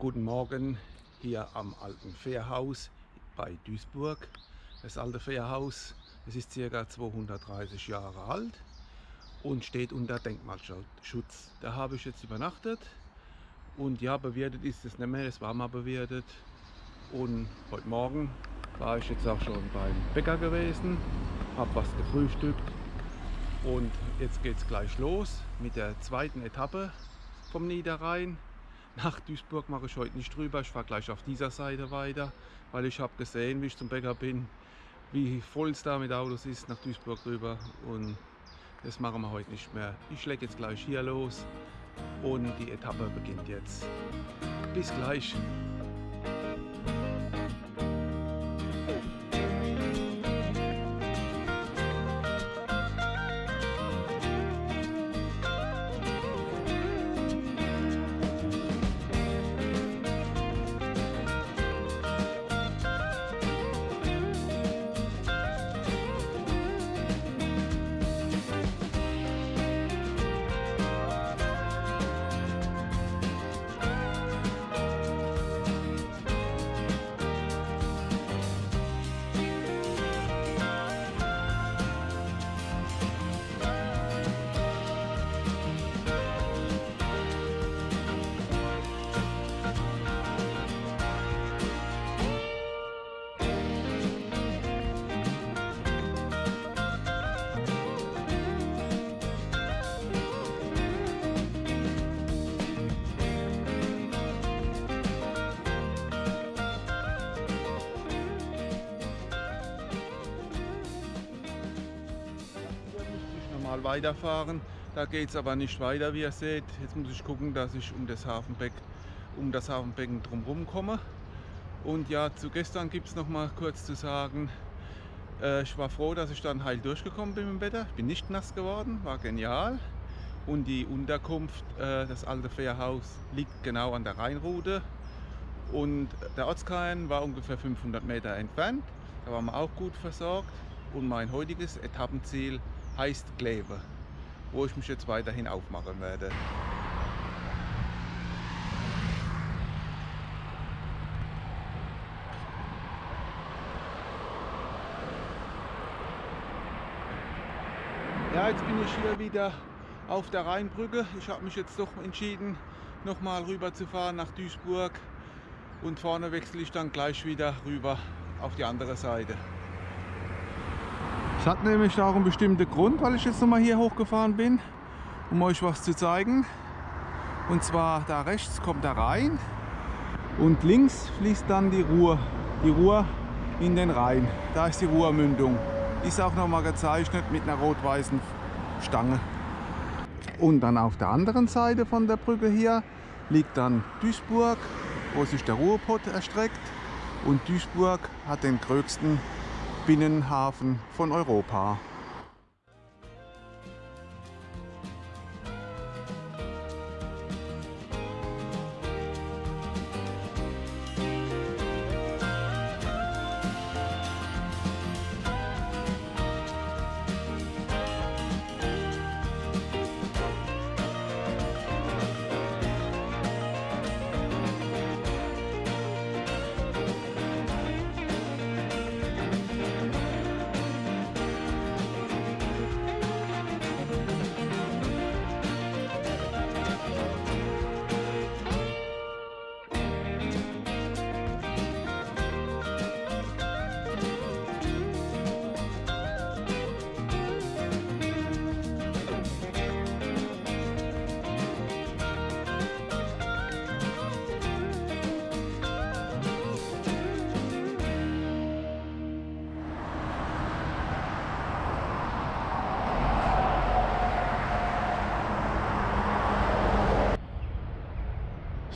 Guten Morgen hier am alten Fährhaus bei Duisburg. Das alte Fährhaus, es ist ca. 230 Jahre alt und steht unter Denkmalschutz. Da habe ich jetzt übernachtet und ja, bewirtet ist es nicht mehr, es war mal bewirtet. Und heute Morgen war ich jetzt auch schon beim Bäcker gewesen, habe was gefrühstückt und jetzt geht es gleich los mit der zweiten Etappe vom Niederrhein. Nach Duisburg mache ich heute nicht drüber, ich fahre gleich auf dieser Seite weiter, weil ich habe gesehen, wie ich zum Bäcker bin, wie voll es da mit Autos ist nach Duisburg rüber und das machen wir heute nicht mehr. Ich schläge jetzt gleich hier los und die Etappe beginnt jetzt. Bis gleich. Normal weiterfahren. Da geht es aber nicht weiter, wie ihr seht. Jetzt muss ich gucken, dass ich um das Hafenbeck, um das Hafenbecken drumherum komme. Und ja, zu gestern gibt es noch mal kurz zu sagen, äh, ich war froh, dass ich dann heil durchgekommen bin im Wetter. Ich bin nicht nass geworden, war genial. Und die Unterkunft, äh, das alte Fährhaus, liegt genau an der Rheinroute. Und der Ortskern war ungefähr 500 Meter entfernt. Da waren wir auch gut versorgt. Und mein heutiges Etappenziel heißt Kleve, wo ich mich jetzt weiterhin aufmachen werde. Ja, jetzt bin ich hier wieder auf der Rheinbrücke. Ich habe mich jetzt doch entschieden, nochmal rüber zu fahren nach Duisburg und vorne wechsle ich dann gleich wieder rüber auf die andere Seite. Es hat nämlich auch einen bestimmten Grund, weil ich jetzt nochmal hier hochgefahren bin, um euch was zu zeigen. Und zwar da rechts kommt der Rhein und links fließt dann die Ruhr, die Ruhr in den Rhein. Da ist die Ruhrmündung. Ist auch nochmal gezeichnet mit einer rot-weißen Stange. Und dann auf der anderen Seite von der Brücke hier liegt dann Duisburg, wo sich der Ruhrpott erstreckt. Und Duisburg hat den größten Binnenhafen von Europa.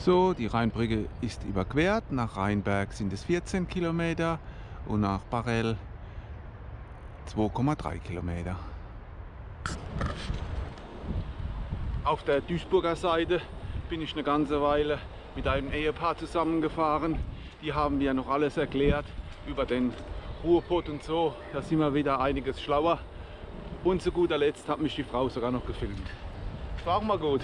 So, die Rheinbrücke ist überquert. Nach Rheinberg sind es 14 Kilometer und nach Barrel 2,3 Kilometer. Auf der Duisburger Seite bin ich eine ganze Weile mit einem Ehepaar zusammengefahren. Die haben mir noch alles erklärt über den Ruhrpott und so. Da sind wir wieder einiges schlauer. Und zu guter Letzt hat mich die Frau sogar noch gefilmt. War auch mal gut.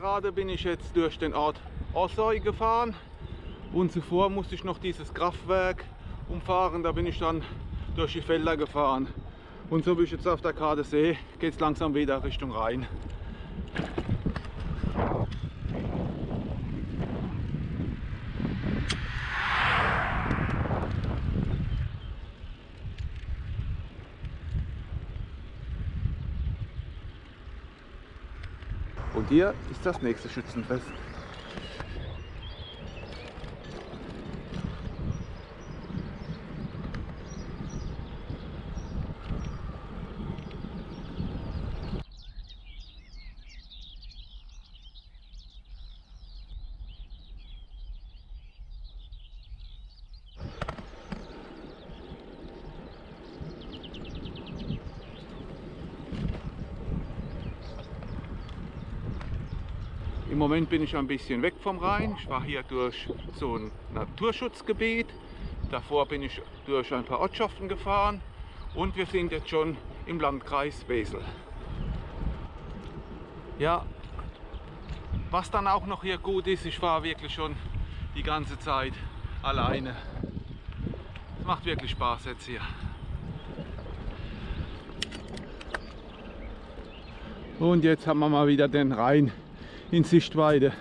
Gerade bin ich jetzt durch den Ort Ossoy gefahren und zuvor musste ich noch dieses Kraftwerk umfahren. Da bin ich dann durch die Felder gefahren. Und so wie ich jetzt auf der Karte sehe, geht es langsam wieder Richtung Rhein. Hier ist das nächste Schützenfest. Im Moment bin ich ein bisschen weg vom Rhein. Ich war hier durch so ein Naturschutzgebiet. Davor bin ich durch ein paar Ortschaften gefahren und wir sind jetzt schon im Landkreis Wesel. Ja, was dann auch noch hier gut ist, ich fahre wirklich schon die ganze Zeit alleine. Es macht wirklich Spaß jetzt hier. Und jetzt haben wir mal wieder den Rhein in Sichtweite.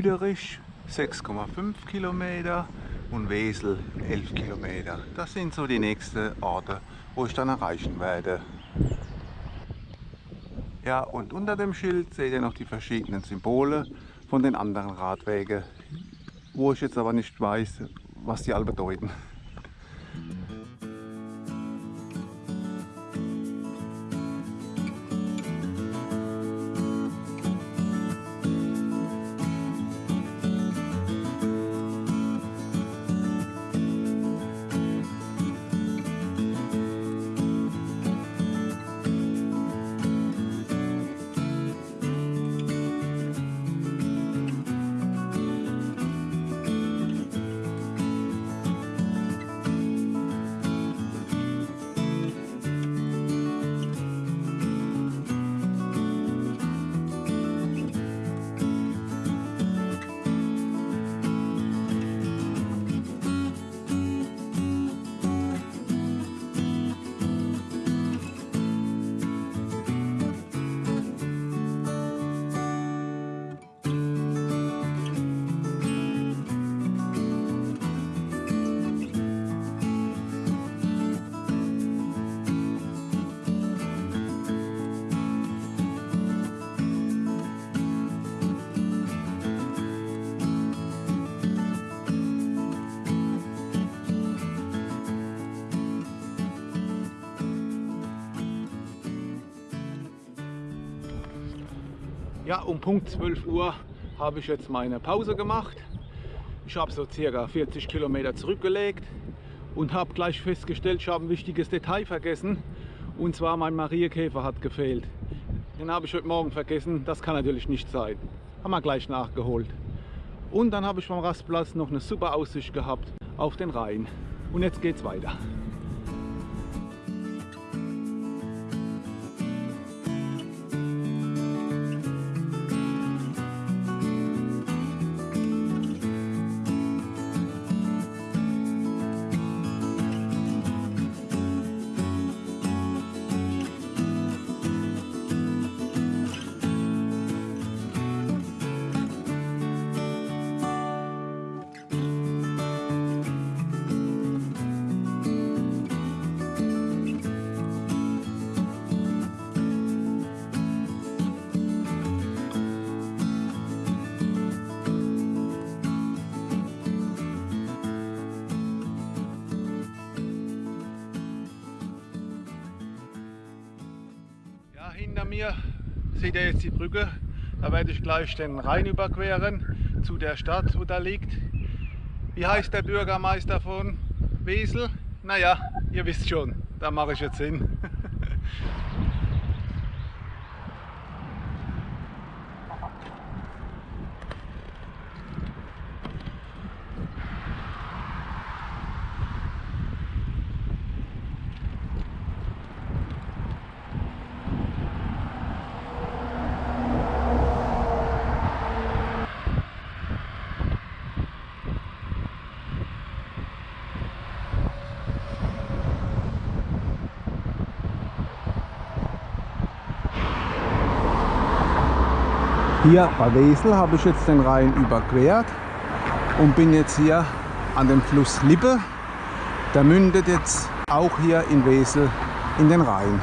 Büderich 6,5 Kilometer und Wesel 11 Kilometer. Das sind so die nächsten Orte, wo ich dann erreichen werde. Ja, und unter dem Schild seht ihr noch die verschiedenen Symbole von den anderen Radwegen, wo ich jetzt aber nicht weiß, was die alle bedeuten. Ja, um Punkt 12 Uhr habe ich jetzt meine Pause gemacht. Ich habe so circa 40 Kilometer zurückgelegt und habe gleich festgestellt, ich habe ein wichtiges Detail vergessen. Und zwar mein Mariekäfer hat gefehlt. Den habe ich heute Morgen vergessen. Das kann natürlich nicht sein. Haben wir gleich nachgeholt. Und dann habe ich vom Rastplatz noch eine super Aussicht gehabt auf den Rhein. Und jetzt geht's weiter. Hinter mir seht ihr jetzt die Brücke. Da werde ich gleich den Rhein überqueren zu der Stadt, wo da liegt. Wie heißt der Bürgermeister von Wesel? Naja, ihr wisst schon, da mache ich jetzt hin. Hier bei Wesel habe ich jetzt den Rhein überquert und bin jetzt hier an dem Fluss Lippe. Der mündet jetzt auch hier in Wesel in den Rhein.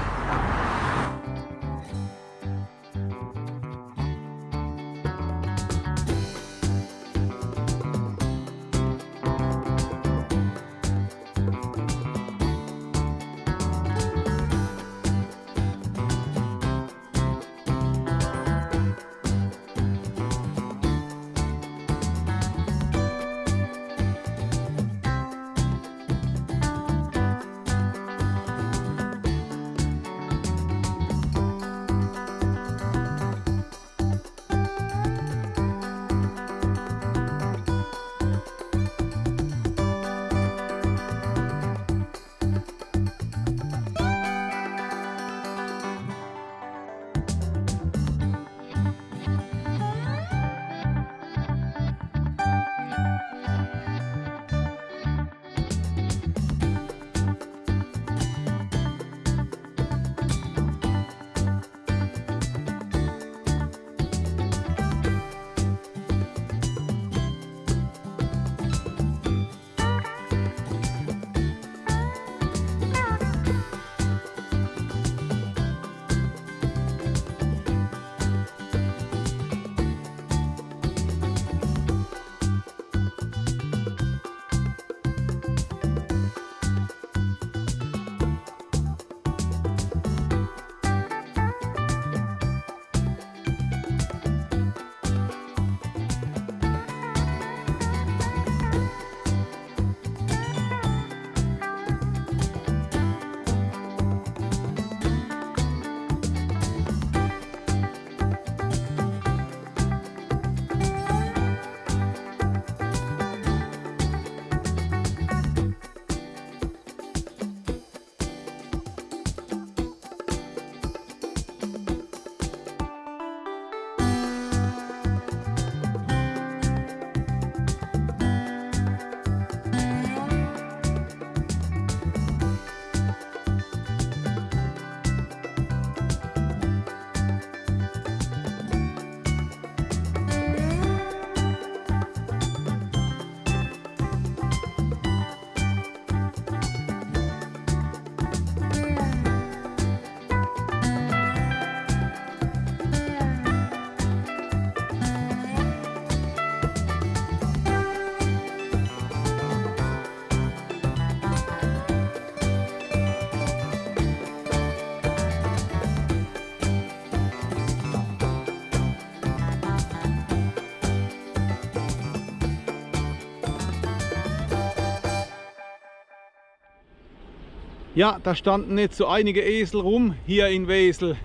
Ja, da standen jetzt so einige Esel rum hier in Wesel.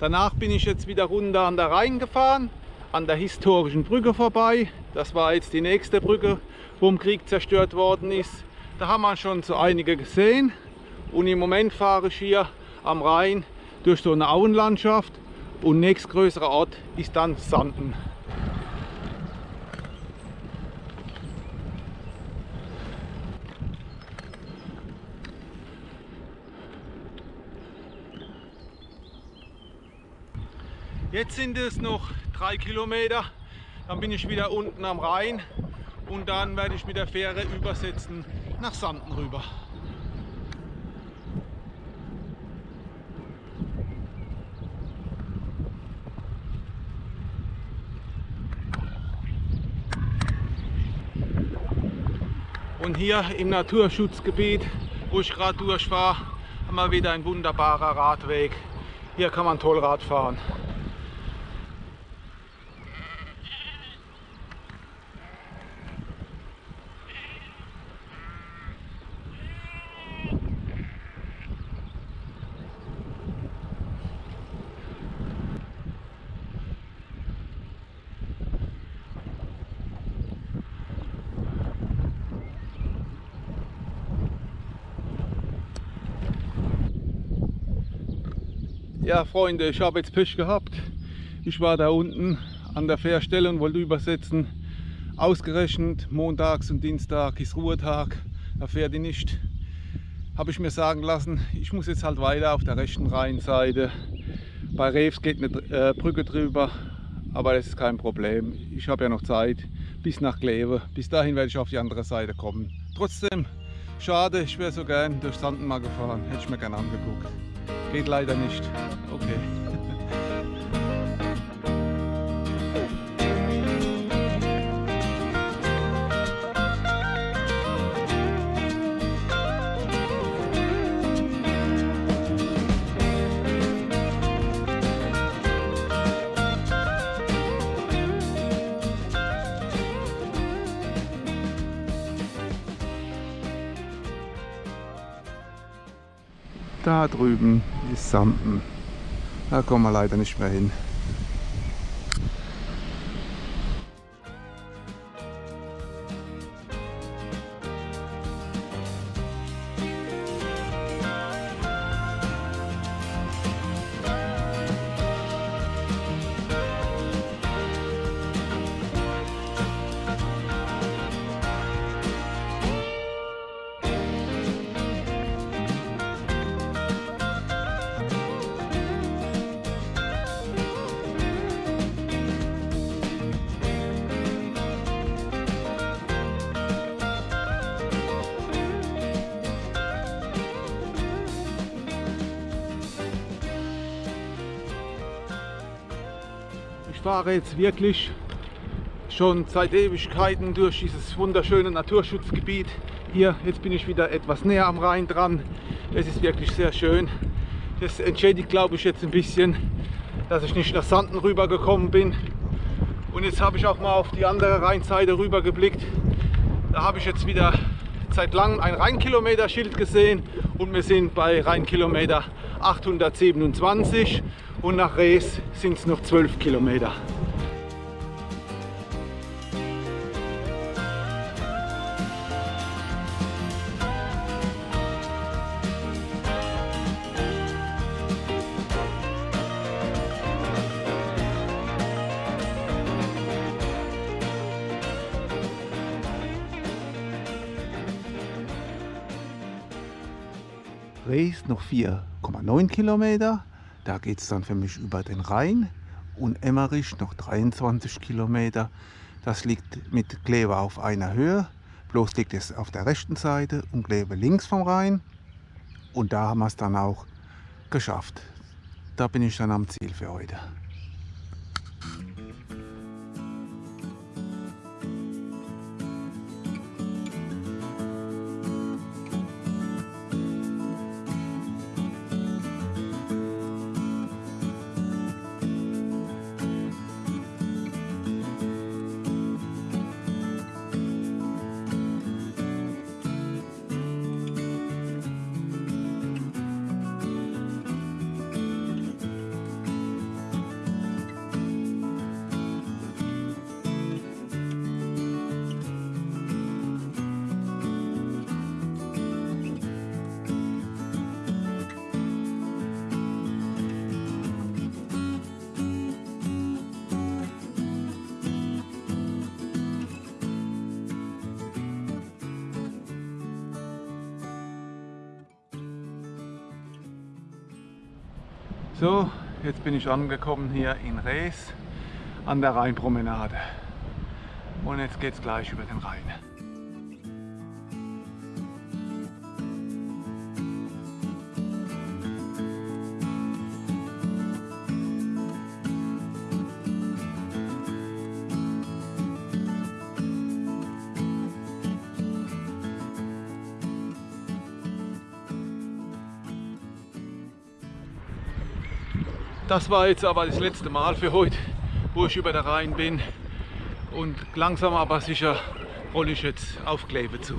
Danach bin ich jetzt wieder runter an der Rhein gefahren, an der historischen Brücke vorbei. Das war jetzt die nächste Brücke, wo im Krieg zerstört worden ist. Da haben wir schon so einige gesehen. Und im Moment fahre ich hier am Rhein durch so eine Auenlandschaft. Und nächstgrößerer Ort ist dann Sanden. Jetzt sind es noch drei Kilometer, dann bin ich wieder unten am Rhein und dann werde ich mit der Fähre übersetzen nach Sanden rüber. Und hier im Naturschutzgebiet, wo ich gerade durchfahre, haben wir wieder ein wunderbarer Radweg Hier kann man toll Rad fahren. Ja, Freunde, ich habe jetzt Pech gehabt. Ich war da unten an der Fährstelle und wollte übersetzen. Ausgerechnet montags und Dienstag ist Ruhetag, da fährt die nicht. Habe ich mir sagen lassen, ich muss jetzt halt weiter auf der rechten Rheinseite. Bei Rews geht eine äh, Brücke drüber, aber das ist kein Problem. Ich habe ja noch Zeit bis nach Kleve. Bis dahin werde ich auf die andere Seite kommen. Trotzdem, schade, ich wäre so gern durch Sanden mal gefahren. Hätte ich mir gerne angeguckt. Geht leider nicht. Okay. Da drüben ist Sampen. Da kommen wir leider nicht mehr hin. Fahre jetzt wirklich schon seit Ewigkeiten durch dieses wunderschöne Naturschutzgebiet. Hier, jetzt bin ich wieder etwas näher am Rhein dran. Es ist wirklich sehr schön. Das entschädigt, glaube ich, jetzt ein bisschen, dass ich nicht nach Sanden rüber gekommen bin. Und jetzt habe ich auch mal auf die andere Rheinseite rüber geblickt. Da habe ich jetzt wieder seit langem ein Rheinkilometer-Schild gesehen und wir sind bei Rheinkilometer 827 und nach Rees sind es noch 12 Kilometer. Rees noch 4,9 Kilometer da geht es dann für mich über den Rhein und Emmerich noch 23 Kilometer. Das liegt mit Kleve auf einer Höhe, bloß liegt es auf der rechten Seite und Kleve links vom Rhein. Und da haben wir es dann auch geschafft. Da bin ich dann am Ziel für heute. So, jetzt bin ich angekommen hier in Rees an der Rheinpromenade. Und jetzt geht es gleich über den Rhein. Das war jetzt aber das letzte Mal für heute, wo ich über der Rhein bin. Und langsam aber sicher rolle ich jetzt auf Kleve zu.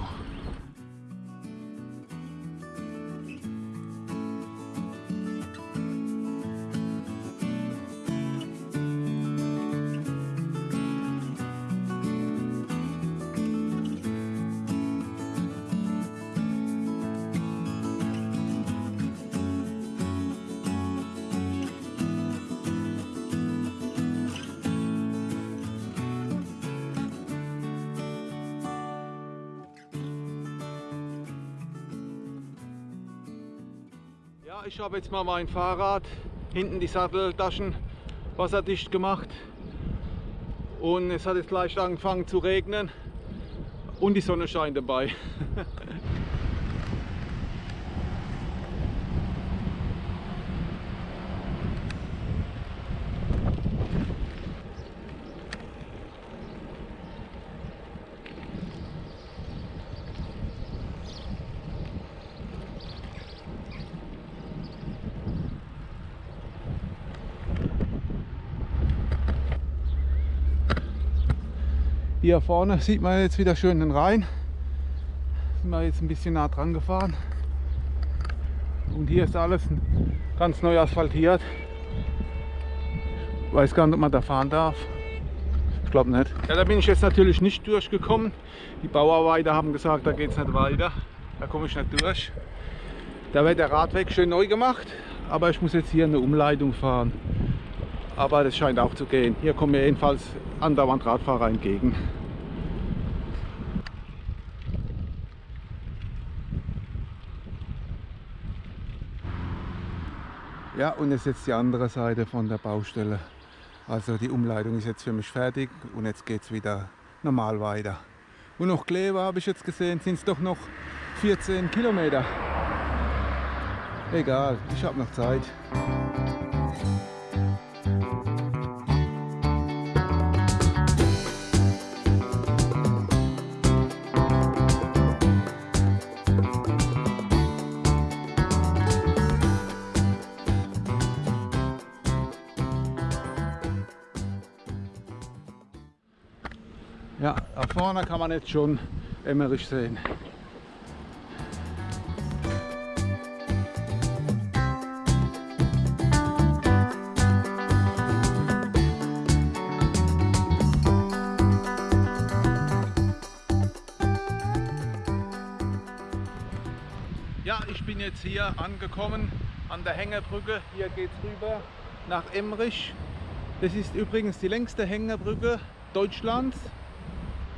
Ich habe jetzt mal mein Fahrrad, hinten die Satteltaschen wasserdicht gemacht und es hat jetzt leicht angefangen zu regnen und die Sonne scheint dabei. Hier vorne sieht man jetzt wieder schön den Rhein. Sind wir jetzt ein bisschen nah dran gefahren. Und hier ist alles ganz neu asphaltiert. Weiß gar nicht, ob man da fahren darf. Ich glaube nicht. Ja, da bin ich jetzt natürlich nicht durchgekommen. Die Bauarbeiter haben gesagt, da geht es nicht weiter. Da komme ich nicht durch. Da wird der Radweg schön neu gemacht. Aber ich muss jetzt hier eine Umleitung fahren. Aber das scheint auch zu gehen. Hier kommen mir jedenfalls andauernd Radfahrer entgegen. Ja, und jetzt jetzt die andere Seite von der Baustelle. Also die Umleitung ist jetzt für mich fertig und jetzt geht es wieder normal weiter. Und noch Kleve habe ich jetzt gesehen, sind es doch noch 14 Kilometer. Egal, ich habe noch Zeit. Kann man jetzt schon Emmerich sehen. Ja, ich bin jetzt hier angekommen an der Hängebrücke. Hier geht es rüber nach Emmerich. Das ist übrigens die längste Hängebrücke Deutschlands.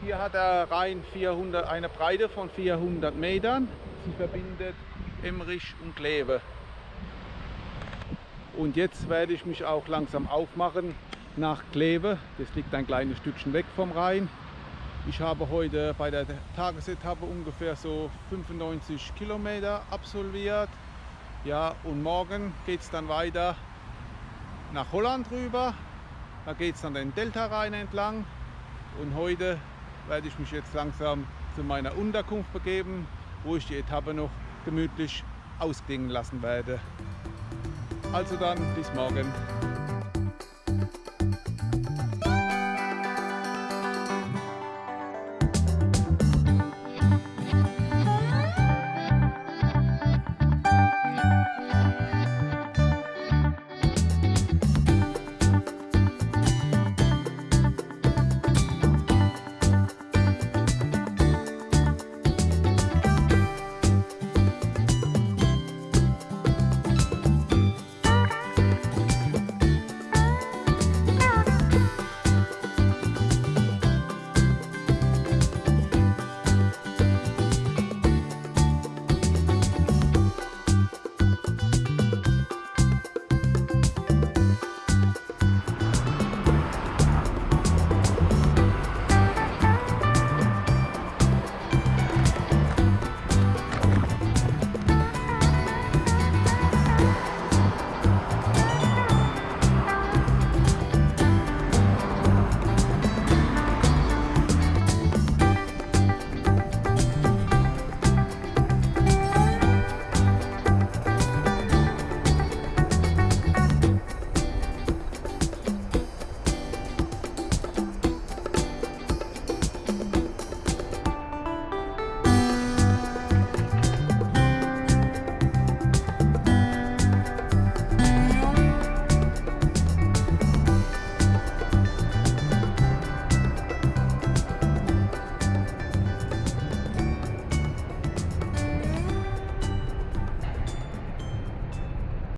Hier hat der Rhein 400, eine Breite von 400 Metern. Sie verbindet Emmerich und Kleve. Und jetzt werde ich mich auch langsam aufmachen nach Kleve. Das liegt ein kleines Stückchen weg vom Rhein. Ich habe heute bei der Tagesetappe ungefähr so 95 Kilometer absolviert. Ja, und morgen geht es dann weiter nach Holland rüber. Da geht es dann den Delta-Rhein entlang. Und heute werde ich mich jetzt langsam zu meiner Unterkunft begeben, wo ich die Etappe noch gemütlich ausklingen lassen werde. Also dann bis morgen.